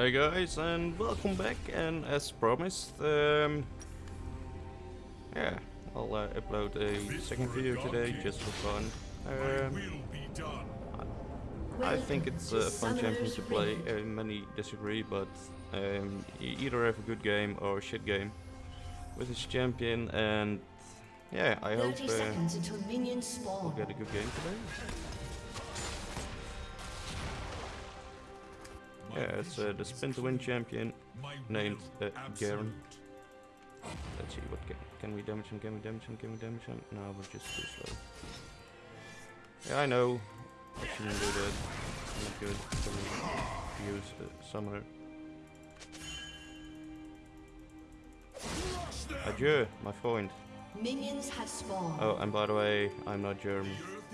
Hey guys, and welcome back. And as promised, um, yeah, I'll uh, upload a second video today just for fun. Um, I think it's a fun champion to play. Uh, many disagree, but um, you either have a good game or a shit game with this champion, and yeah, I hope 30 uh, seconds until minions we'll spawn. get a good game today. Yeah, it's uh, the spin to win champion named uh, Garen. Let's see what can, can we damage him, can we damage him, can we damage him? No, we're just too slow. Yeah, I know. I shouldn't do that. Not good. Can we use uh, summoner? Adieu, my friend. Minions have spawned. Oh, and by the way, I'm not German. The earth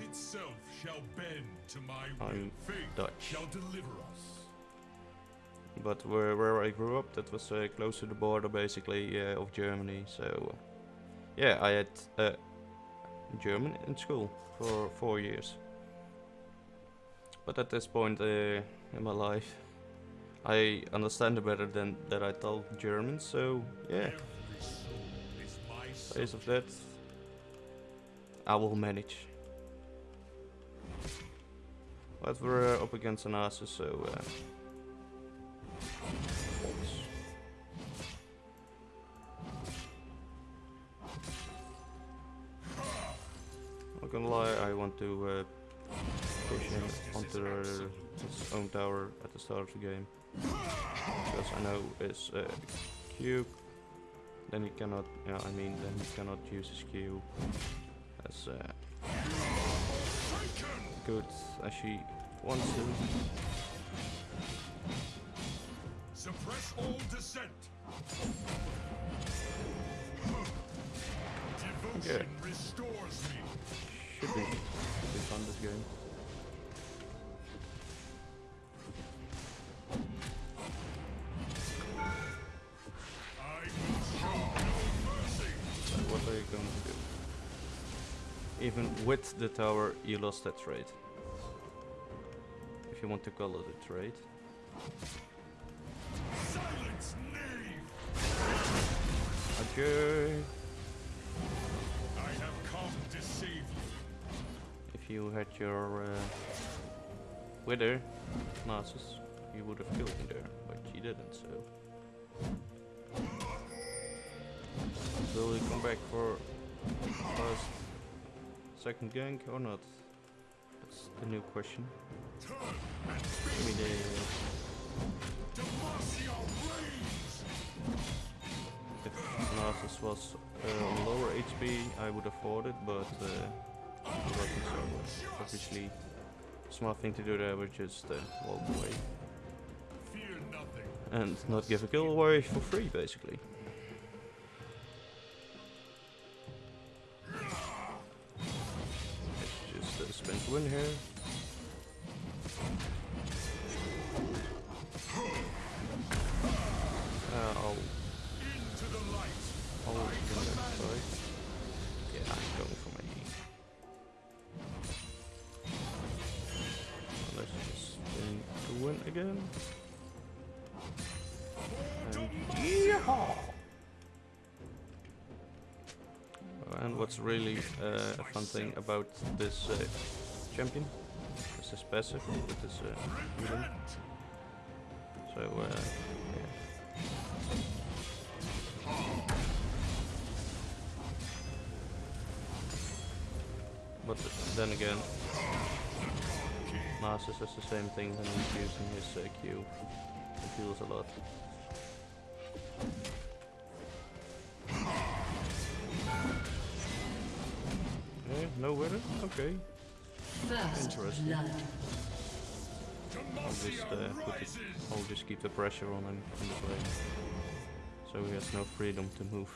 But where, where I grew up, that was uh, close to the border, basically, uh, of Germany. So, uh, yeah, I had uh, German in school for four years. But at this point uh, in my life, I understand it better than that I talk German. So, yeah, based of that, I will manage. But we're uh, up against an Asus, so. To uh, push him onto the, his own tower at the start of the game. Because I know his uh, Q, then he cannot, yeah, I mean, then he cannot use his Q as uh, good as she wants to. Suppress all dissent. Devotion restores me. Should be, should be fun this game. So what are you going to do? Even with the tower, you lost that trade. If you want to call it a trade. Silence! If you had your uh, wither, you would have killed me there, but you didn't, so... Will you come back for first, second gank or not? That's the new question. The... If Nasus was uh, on lower HP, I would have fought it, but uh, uh, obviously smart thing to do there was just uh, walk away and not give a kill away for free, basically. It's just a spin to win here. Again. And what's really uh, a fun thing about this uh, champion is his passive with his uh. So, uh, yeah. But then again, Nasus does the same thing when he's using his uh, Q. It heals a lot. Yeah, no wither? Okay. First Interesting. blood. I'll just, uh, put it, I'll just keep the pressure on him in this way. So he has no freedom to move.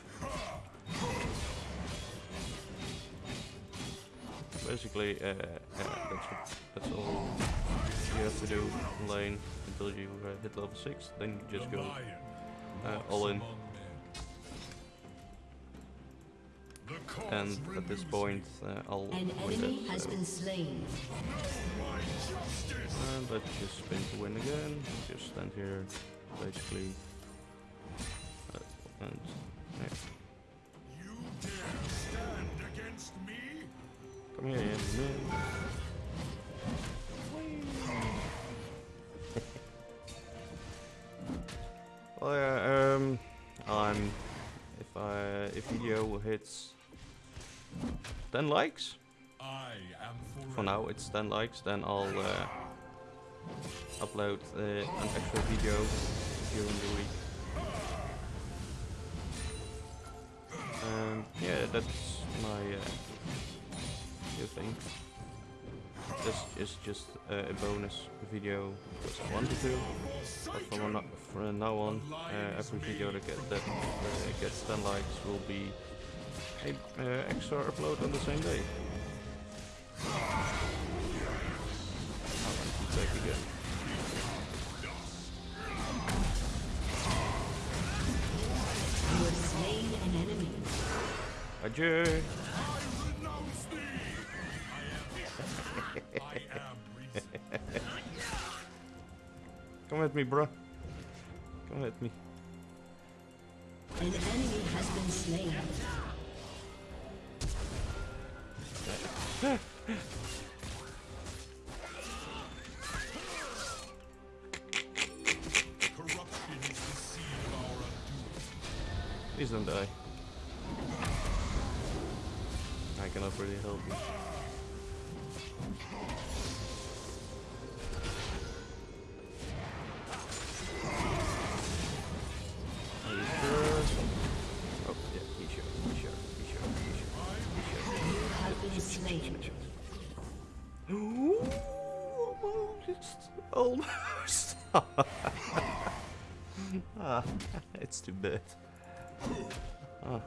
Basically, uh, yeah, that's, what, that's all you have to do in lane until you uh, hit level 6, then you just go lion uh, all in. among men. The cause and at this point uh, I'll An win enemy it, has so- been slain. And let's just spin to win again. Just stand here, basically. Uh, and yeah. You dare stand against me? Come here, well, yeah, um, I'm if I if video hits 10 likes for now it's 10 likes then I'll uh, upload uh, an extra video during the week. And yeah that's my uh, new think. this is just uh, a bonus video because I wanted to but from, now- from now on uh, every video that, get, that uh, gets 10 likes will be a uh, extra upload on the same day he's back again. You have slain an enemy. Adieu. Come at me, bro. Come at me. An enemy has been slain. Corruption is the seed of our undoing. Please don't die. I cannot really help you. Almost, almost. ah, it's too bad. Ah.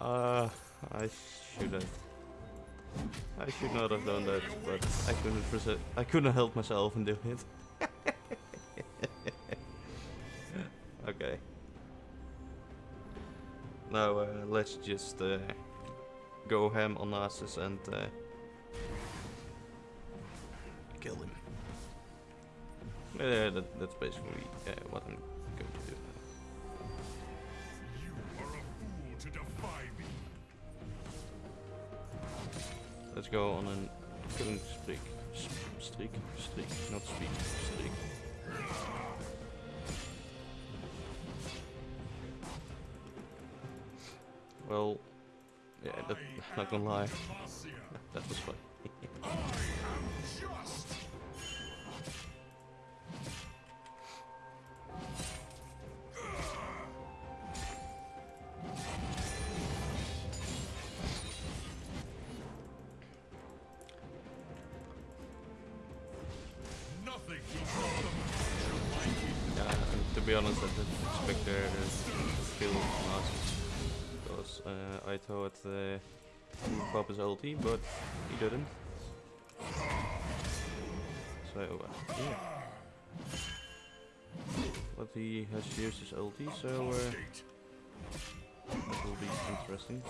Uh, I should have. I should not have done that, but I couldn't resi- I couldn't help myself and do it. okay. Now uh, let's just uh, go ham on Narcissus and uh, kill him. Yeah, that, that's basically uh, what I'm going to do a to. Let's go on an killing streak. Streak? Streak, not speak. Streak. Well, not gonna lie, that was fun. I am just. Nothing can stop the march of my kingdom. Yeah, to be honest, I didn't expect there to kill Narcissus. Because uh, I thought uh, he would pop his ulti, but he didn't. So, uh, yeah. But he has used his ulti, so uh, that will be interesting.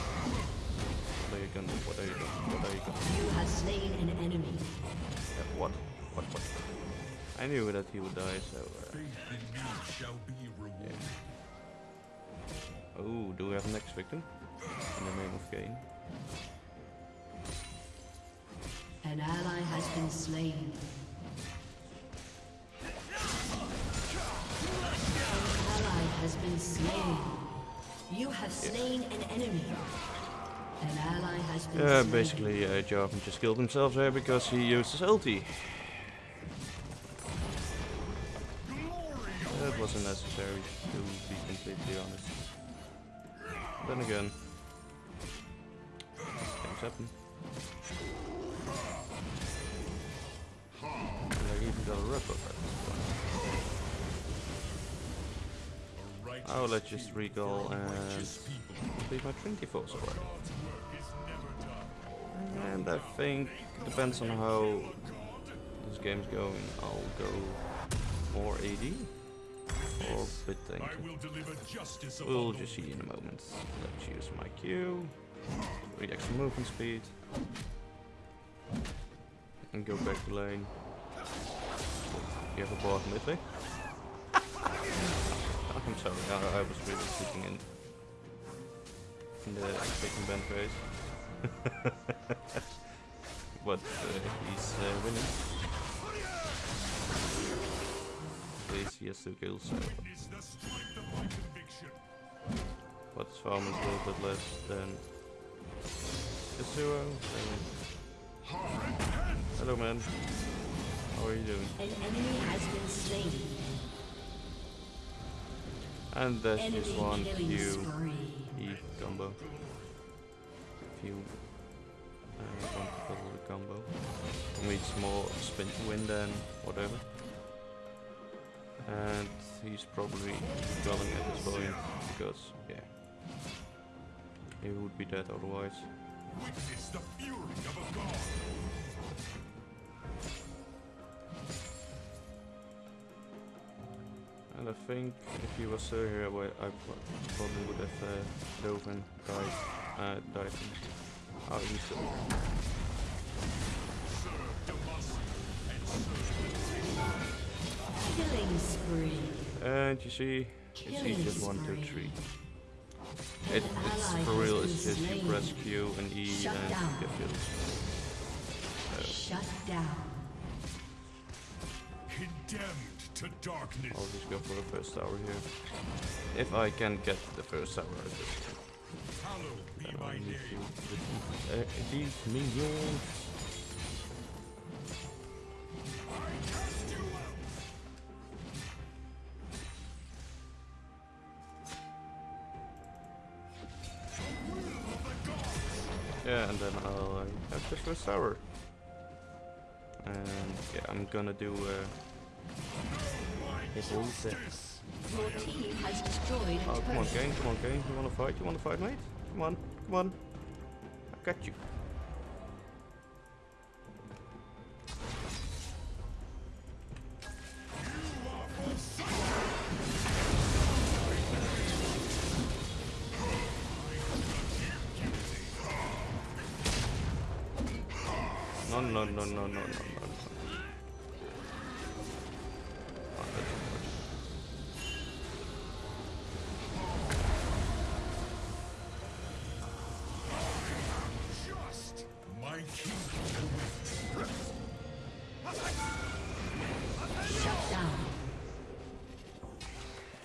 What are you gonna, what are you gonna, what are you gonna, You have slain an enemy. uh, what, what, what? I knew that he would die, so, uh, Faith in me shall be rewarded. Oh, do we have a next victim? In the name of Cain. An ally has been slain. An ally has been slain. You have slain an enemy. An ally has been Yeah, slain. basically, uh, Jarvan just killed himself there because he used his ulti. That wasn't necessary, to be completely honest. Then again, things happen. And I even got a righteous Oh, let's just a and complete my Trinity Force already. And I think depends on how this game's going, I'll go more AD or bit I will deliver justice We'll just see in a moment. Let's use my Q, reaction movement speed, and go back to lane. You have a board with me? I'm sorry, I, I was really sitting in, in the second band phase. but uh, he's uh, winning. Of my conviction. but his farm is a little bit less than Yasuo. Hello man, how are you doing? An enemy has been slain. And that's Enemy just one Q. E combo. You uh, want to follow the combo. Me more spin to win than whatever. And he's probably dwelling at this point because yeah. He would be dead otherwise. Witness the fury of a god. And I think if he was still here, I, probably would have uh, dove and died. Uh, died. Oh, he's still here. Killing spree. And you see, it's Killing easy as one, spree. three. It, it's for real, it's just you press Q and E Shut and down. you get kills. Shut down. condemned to darkness. I'll just go for the first tower here. If I can get the first tower, I just Hallowed be my name. to defeat these minions. Yeah, and then I'll uh, have the first tower. And yeah, I'm gonna do uh, hit all the Your team has destroyed Oh, come on, turret. gang, come on, gang. You wanna fight? You wanna fight, mate? Come on, come on. I got you. No, no, no, no, no, no.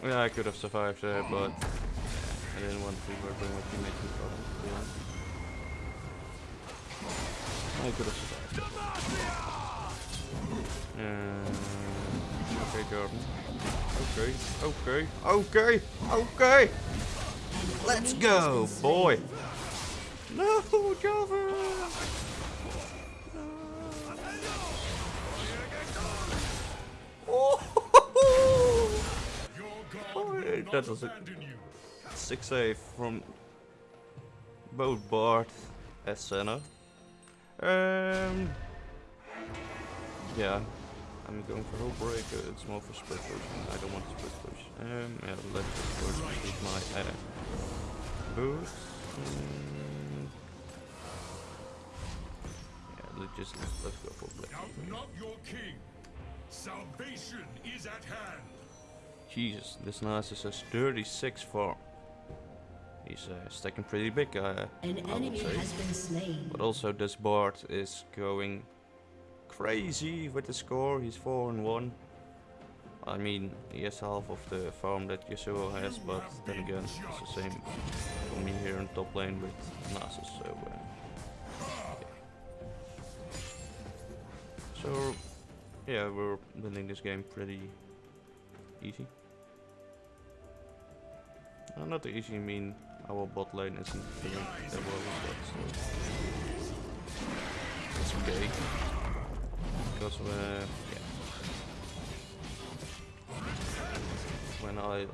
Yeah, I could have survived there, but I didn't want to with my teammates in problem, to be. I could have. Uh, okay, Jordan. Okay, okay, okay, okay! Let's go, boy! No, Jarvan. Oh, oh, that was a. Six save from both Bard and Senna. Um, yeah, I'm going for whole break. Uh, it's more for split push. I don't want to split push. Um, yeah, let's just first use my uh, boost. Mm, yeah, let's just let's, let's go for black. Doubt not your king. Salvation is at hand. Jesus, this Narcissus has 36 farm. He's uh, stacking pretty big, uh, An I would enemy say. has been slain. But also this board is going crazy with the score. He's 4 and 1. I mean, he has half of the farm that Yasuo has, but then again, it's the same for me here in top lane with Nasus. So, uh, yeah. so yeah, we're winning this game pretty easy. Uh, not easy, I mean our bot lane isn't doing that well that, so it's okay because when, yeah. when I uh,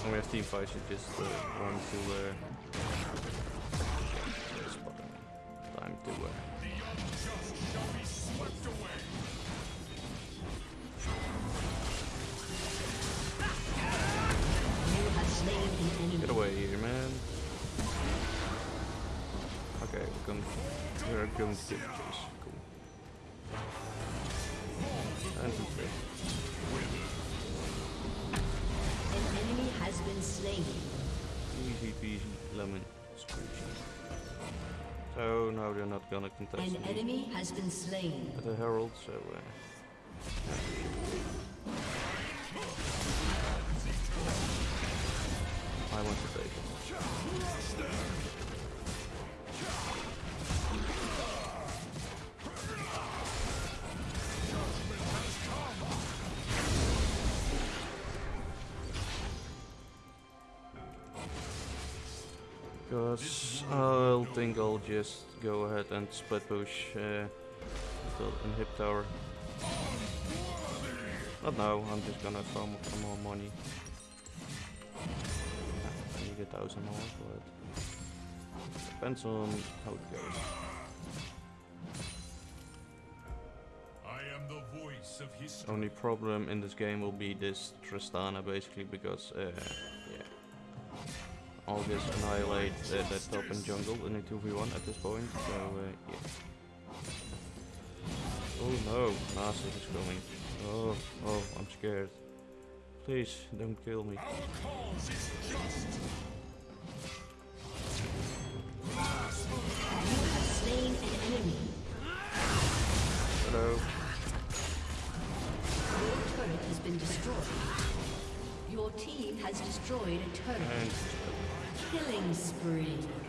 when we have team fights, you just uh, run to uh, time to uh, Get away here, man. Okay, we're going, we're going to get this. Peasy lemon. So now they're not gonna contest An me enemy has been slain. at the Herald, so uh, I want to Because I'll think I'll just go ahead and split push uh, in hip tower. Not now, I'm just gonna farm some more money. I need a thousand more, but depends on how it goes. I am the voice of history. Only problem in this game will be this Tristana basically because uh, I'll just annihilate uh, that top and jungle in a 2v1 at this point. So uh, yeah. Oh no, Nasus is coming. Oh, oh, I'm scared. Please don't kill me. Our cause is just. You have slain an enemy. Hello. Your turret has been destroyed. Your team has destroyed a turret. And Killing spree.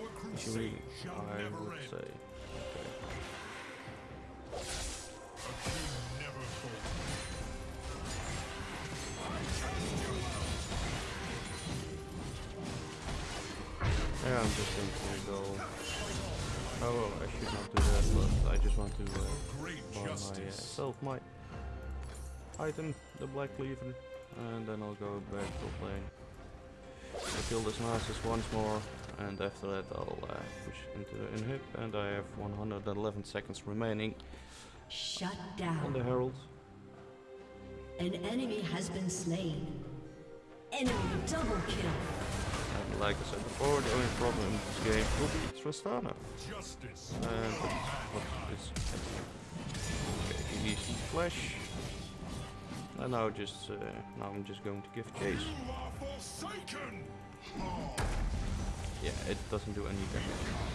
Our Actually, I would end. say. Okay. Yeah, I'm just going to go. Oh, well, I should not do that, but I just want to uh, buy justice. myself my item, the Black Cleaver, and then I'll go back to playing. I'll kill this Narcissus once more, and after that I'll uh, push into the inhib, and I have 111 seconds remaining Shut down. on the. Herald. An enemy has been slain. Enemy double kill. And like I said before, the only problem in this game will be Tristana. Justice. And that's what is okay, easy flash. And now just uh, now I'm just going to give chase. Yeah, it doesn't do any damage.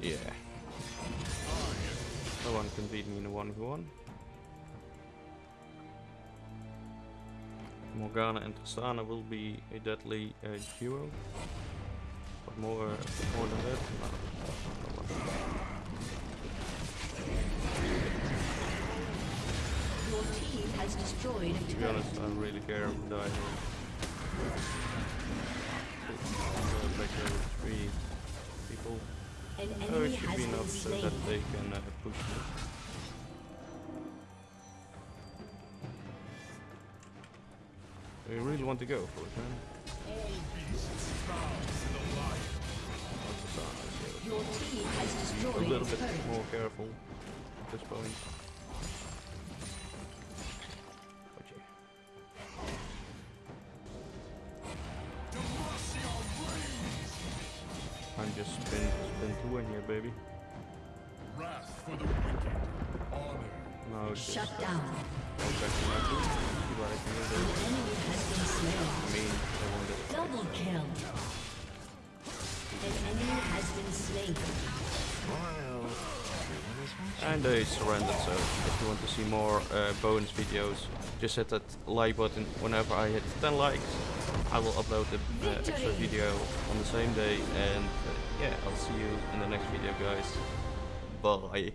Yeah. No one can beat me in a 1v1. Morgana and Tristana will be a deadly uh, duo. But more, more than that, no. no one. Your team has destroyed a To be honest, I don't really care who die here. Go back there three people. An Oh, it should has be enough so that they can uh, push me. We really want to go for it, man. All beasts bow to the lion. That's the sound I see. Your team has destroyed a little bit more careful at this point. I'm just spin spin two in here, baby. Wrath for the wicked. Honor. Now it's Shut just down. go back to my two. See what I can do An enemy has been slain. I mean, I wanted Double kill. An enemy has been slain. And they surrendered, so if you want to see more uh, bonus videos, just hit that like button. Whenever I hit 10 likes, I will upload the uh, extra video on the same day. And uh, yeah, I'll see you in the next video, guys. Bye.